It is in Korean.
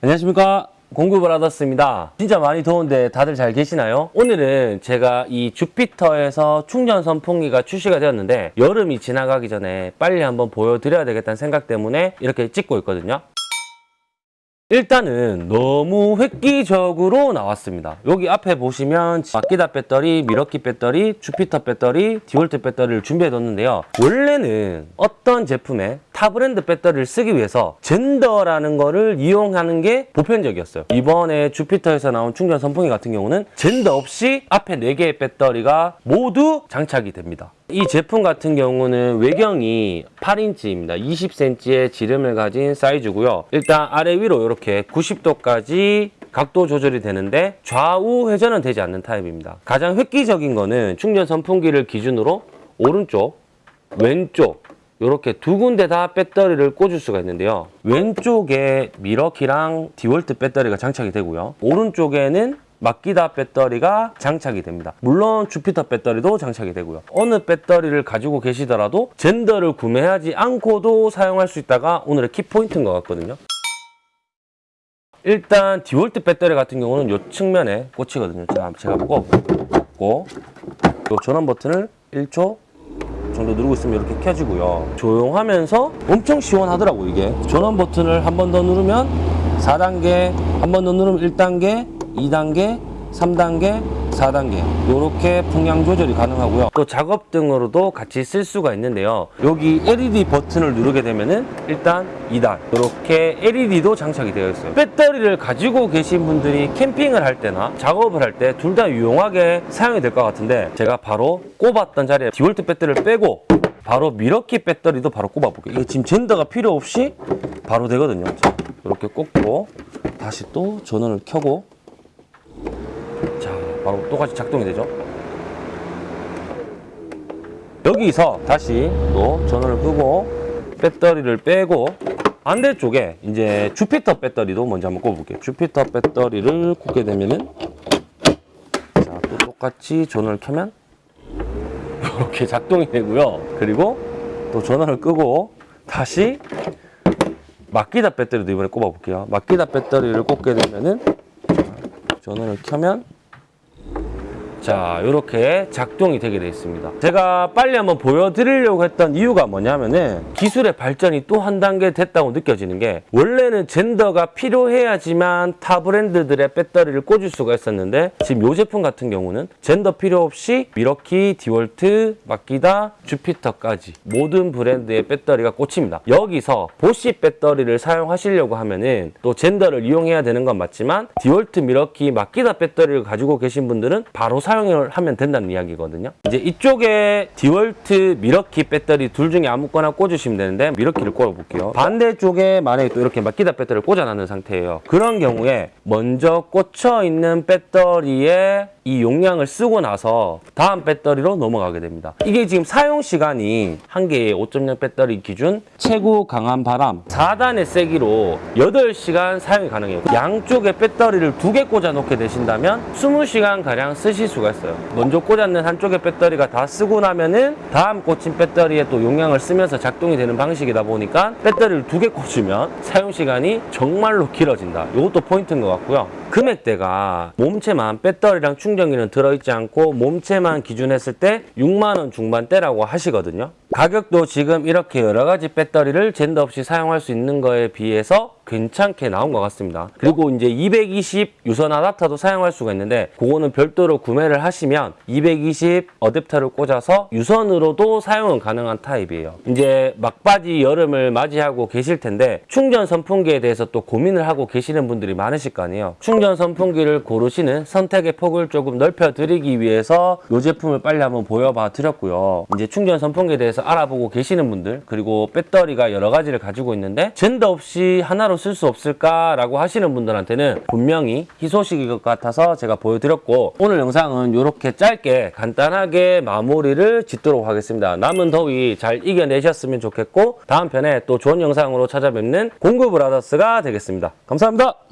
안녕하십니까 공구브라더스입니다 진짜 많이 더운데 다들 잘 계시나요? 오늘은 제가 이 주피터에서 충전 선풍기가 출시가 되었는데 여름이 지나가기 전에 빨리 한번 보여드려야 되겠다는 생각 때문에 이렇게 찍고 있거든요 일단은 너무 획기적으로 나왔습니다. 여기 앞에 보시면 마키다 배터리, 밀워키 배터리, 주피터 배터리, 디월트 배터리를 준비해 뒀는데요. 원래는 어떤 제품에 타 브랜드 배터리를 쓰기 위해서 젠더라는 거를 이용하는 게 보편적이었어요. 이번에 주피터에서 나온 충전 선풍기 같은 경우는 젠더 없이 앞에 4개의 배터리가 모두 장착이 됩니다. 이 제품 같은 경우는 외경이 8인치입니다. 20cm의 지름을 가진 사이즈고요. 일단 아래 위로 이렇게 90도까지 각도 조절이 되는데 좌우 회전은 되지 않는 타입입니다. 가장 획기적인 거는 충전 선풍기를 기준으로 오른쪽, 왼쪽 이렇게 두 군데 다 배터리를 꽂을 수가 있는데요. 왼쪽에 밀워키랑 디월트 배터리가 장착이 되고요. 오른쪽에는 마키다 배터리가 장착이 됩니다. 물론 주피터 배터리도 장착이 되고요. 어느 배터리를 가지고 계시더라도 젠더를 구매하지 않고도 사용할 수 있다가 오늘의 키포인트인 것 같거든요. 일단 디월트 배터리 같은 경우는 이 측면에 꽂히거든요. 자, 제가 보고 꽂고 이 전원 버튼을 1초 정도 누르고 있으면 이렇게 켜지고요. 조용하면서 엄청 시원하더라고 이게. 전원 버튼을 한 번 더 누르면 4단계, 한 번 더 누르면 1단계, 2단계, 3단계, 4단계 이렇게 풍량 조절이 가능하고요. 또 작업 등으로도 같이 쓸 수가 있는데요. 여기 LED 버튼을 누르게 되면 은 일단 2단 이렇게 LED도 장착이 되어 있어요. 배터리를 가지고 계신 분들이 캠핑을 할 때나 작업을 할 때 둘 다 유용하게 사용이 될 것 같은데 제가 바로 꼽았던 자리에 디월트 배터리를 빼고 바로 미러키 배터리도 바로 꼽아 볼게요. 이게 지금 젠더가 필요 없이 바로 되거든요. 자, 이렇게 꼽고 다시 또 전원을 켜고 자, 바로 똑같이 작동이 되죠. 여기서 다시 또 전원을 끄고 배터리를 빼고 반대쪽에 이제 주피터 배터리도 먼저 한번 꼽아볼게요. 주피터 배터리를 꼽게 되면은 자, 또 똑같이 전원을 켜면 이렇게 작동이 되고요. 그리고 또 전원을 끄고 다시 마키다 배터리도 이번에 꼽아볼게요. 마키다 배터리를 꼽게 되면은 전원을 켜면 자 이렇게 작동이 되게 되어 있습니다. 제가 빨리 한번 보여드리려고 했던 이유가 뭐냐면은 기술의 발전이 또 한 단계 됐다고 느껴지는 게 원래는 젠더가 필요해야지만 타 브랜드들의 배터리를 꽂을 수가 있었는데 지금 이 제품 같은 경우는 젠더 필요 없이 미러키, 디월트, 마키다, 주피터까지 모든 브랜드의 배터리가 꽂힙니다. 여기서 보시 배터리를 사용하시려고 하면은 또 젠더를 이용해야 되는 건 맞지만 디월트, 밀워키, 마키다 배터리를 가지고 계신 분들은 바로 사용을 하면 된다는 이야기거든요. 이제 이쪽에 디월트, 밀워키 배터리 둘 중에 아무거나 꽂으시면 되는데 밀워키를 꽂아볼게요. 반대쪽에 만약에 또 이렇게 마키다 배터리를 꽂아놨는 상태예요. 그런 경우에 먼저 꽂혀 있는 배터리에 이 용량을 쓰고 나서 다음 배터리로 넘어가게 됩니다. 이게 지금 사용 시간이 한 개의 5.0 배터리 기준 최고 강한 바람 4단의 세기로 8시간 사용이 가능해요. 양쪽에 배터리를 두 개 꽂아 놓게 되신다면 20시간 가량 쓰실 수가 있어요. 먼저 꽂았는 한쪽의 배터리가 다 쓰고 나면은 다음 꽂힌 배터리에 또 용량을 쓰면서 작동이 되는 방식이다 보니까 배터리를 두 개 꽂으면 사용 시간이 정말로 길어진다. 이것도 포인트인 것 같고요. 금액대가 몸체만 배터리랑 충전기는 들어있지 않고 몸체만 기준했을 때 6만원 중반대라고 하시거든요. 가격도 지금 이렇게 여러 가지 배터리를 젠더 없이 사용할 수 있는 거에 비해서 괜찮게 나온 것 같습니다. 그리고 이제 220 유선 아답터도 사용할 수가 있는데 그거는 별도로 구매를 하시면 220 어댑터를 꽂아서 유선으로도 사용은 가능한 타입이에요. 이제 막바지 여름을 맞이하고 계실 텐데 충전 선풍기에 대해서 또 고민을 하고 계시는 분들이 많으실 거 아니에요. 충전 선풍기를 고르시는 선택의 폭을 조금 넓혀 드리기 위해서 이 제품을 빨리 한번 보여봐 드렸고요. 이제 충전 선풍기에 대해서 알아보고 계시는 분들 그리고 배터리가 여러 가지를 가지고 있는데 젠더 없이 하나로 쓸 수 없을까라고 하시는 분들한테는 분명히 희소식일 것 같아서 제가 보여드렸고 오늘 영상은 이렇게 짧게 간단하게 마무리를 짓도록 하겠습니다. 남은 더위 잘 이겨내셨으면 좋겠고 다음 편에 또 좋은 영상으로 찾아뵙는 공구 브라더스가 되겠습니다. 감사합니다.